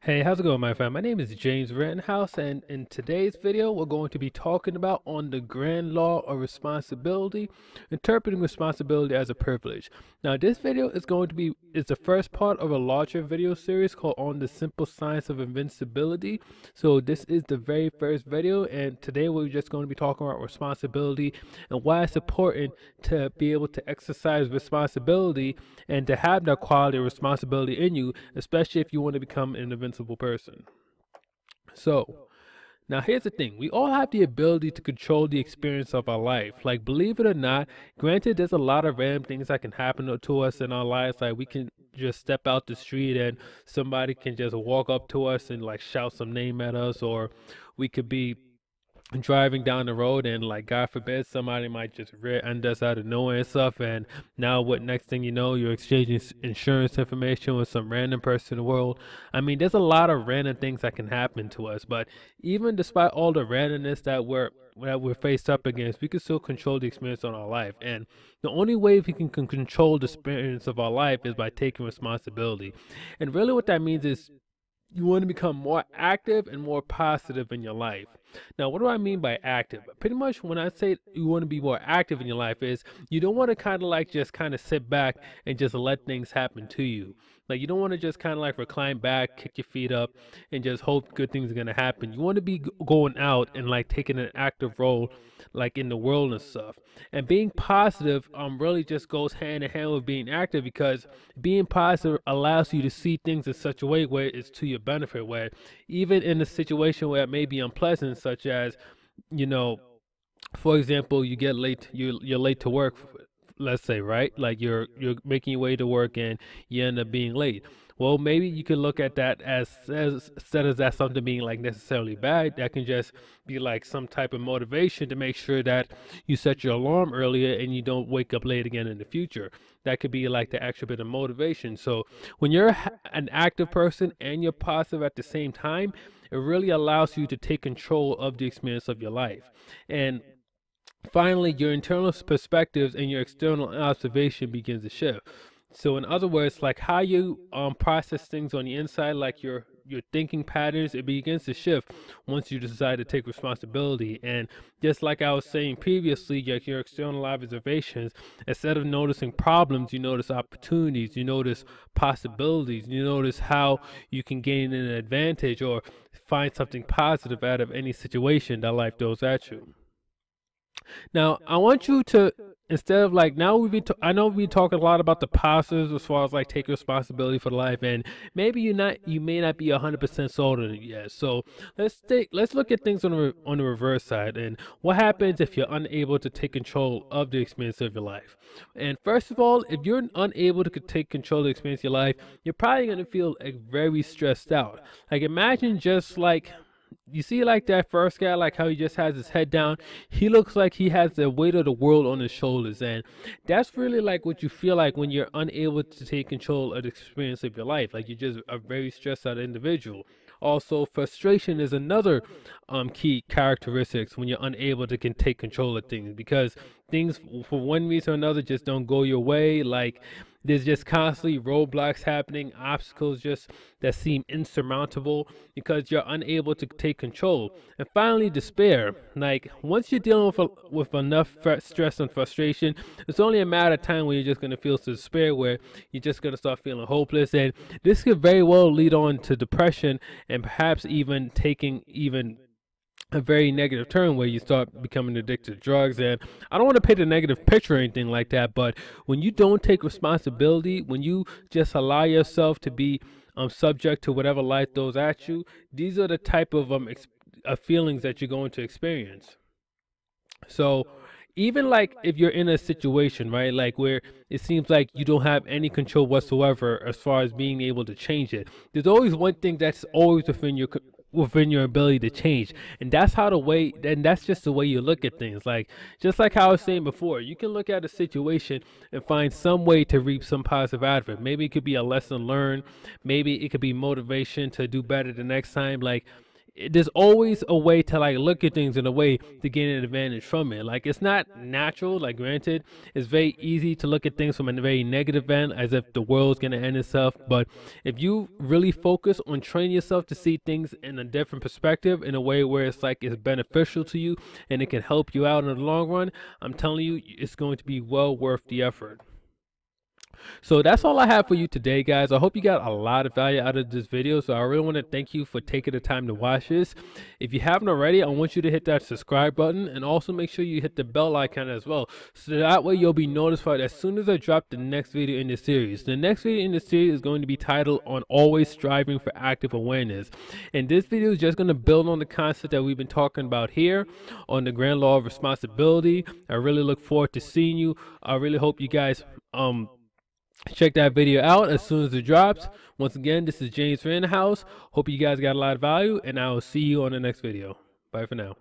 Hey, how's it going, my friend? My name is James Rittenhouse, and in today's video, we're going to be talking about on the grand law of responsibility, interpreting responsibility as a privilege. Now, this video is going to be is the first part of a larger video series called "On the Simple Science of Invincibility." So, this is the very first video, and today we're just going to be talking about responsibility and why it's important to be able to exercise responsibility and to have that quality of responsibility in you, especially if you want to become an invincible person. So, now here's the thing. We all have the ability to control the experience of our life. Like believe it or not, granted there's a lot of random things that can happen to us in our lives. Like we can just step out the street and somebody can just walk up to us and like shout some name at us or we could be driving down the road and like god forbid somebody might just rear end us out of nowhere and stuff and now what next thing you know you're exchanging insurance information with some random person in the world. I mean there's a lot of random things that can happen to us but even despite all the randomness that we're that we're faced up against we can still control the experience on our life and the only way we can, can control the experience of our life is by taking responsibility. And really what that means is you want to become more active and more positive in your life. Now, what do I mean by active? Pretty much when I say you want to be more active in your life is you don't want to kind of like just kind of sit back and just let things happen to you. Like you don't want to just kind of like recline back, kick your feet up and just hope good things are going to happen. You want to be going out and like taking an active role like in the world and stuff. And being positive um really just goes hand in hand with being active because being positive allows you to see things in such a way where it's to your benefit where even in a situation where it may be unpleasant such as you know for example you get late you you're late to work let's say right? Like you're you're making your way to work and you end up being late. Well maybe you can look at that as, as instead of that something being like necessarily bad that can just be like some type of motivation to make sure that you set your alarm earlier and you don't wake up late again in the future. That could be like the extra bit of motivation. So when you're an active person and you're positive at the same time it really allows you to take control of the experience of your life. And finally your internal perspectives and your external observation begins to shift so in other words, like how you um process things on the inside, like your your thinking patterns, it begins to shift once you decide to take responsibility. And just like I was saying previously, like your external observations, instead of noticing problems, you notice opportunities, you notice possibilities, you notice how you can gain an advantage or find something positive out of any situation that life throws at you. Now, I want you to instead of like now we've been I know we talk a lot about the positives as far as like take responsibility for life and maybe you're not you may not be 100% sold on it yet. So, let's take let's look at things on the on the reverse side and what happens if you're unable to take control of the experience of your life. And first of all, if you're unable to take control of the experience of your life, you're probably going to feel like very stressed out. Like imagine just like you see like that first guy like how he just has his head down? He looks like he has the weight of the world on his shoulders and that's really like what you feel like when you're unable to take control of the experience of your life. Like you're just a very stressed out individual. Also frustration is another um, key characteristics when you're unable to can take control of things because things for one reason or another just don't go your way. Like there's just constantly roadblocks happening, obstacles just that seem insurmountable because you're unable to take control. And finally, despair. Like once you're dealing with with enough stress and frustration, it's only a matter of time when you're just gonna feel despair, where you're just gonna start feeling hopeless, and this could very well lead on to depression and perhaps even taking even a very negative turn where you start becoming addicted to drugs. And i don't want to paint a negative picture or anything like that but when you don't take responsibility when you just allow yourself to be um subject to whatever life throws at you these are the type of um uh, feelings that you're going to experience. So even like if you're in a situation right like where it seems like you don't have any control whatsoever as far as being able to change it there's always one thing that's always within your within your ability to change. And that's how the way and that's just the way you look at things. Like just like how i was saying before you can look at a situation and find some way to reap some positive out of it. Maybe it could be a lesson learned. Maybe it could be motivation to do better the next time. Like there's always a way to like look at things in a way to gain an advantage from it. Like it's not natural. Like granted, it's very easy to look at things from a very negative end, as if the world's gonna end itself. But if you really focus on training yourself to see things in a different perspective, in a way where it's like it's beneficial to you and it can help you out in the long run, I'm telling you, it's going to be well worth the effort. So that's all I have for you today, guys. I hope you got a lot of value out of this video. So I really want to thank you for taking the time to watch this. If you haven't already, I want you to hit that subscribe button and also make sure you hit the bell icon as well. So that way you'll be notified as soon as I drop the next video in the series. The next video in the series is going to be titled on always striving for active awareness. And this video is just going to build on the concept that we've been talking about here on the grand law of responsibility. I really look forward to seeing you. I really hope you guys um check that video out as soon as it drops. Once again, this is James House. Hope you guys got a lot of value, and I will see you on the next video. Bye for now.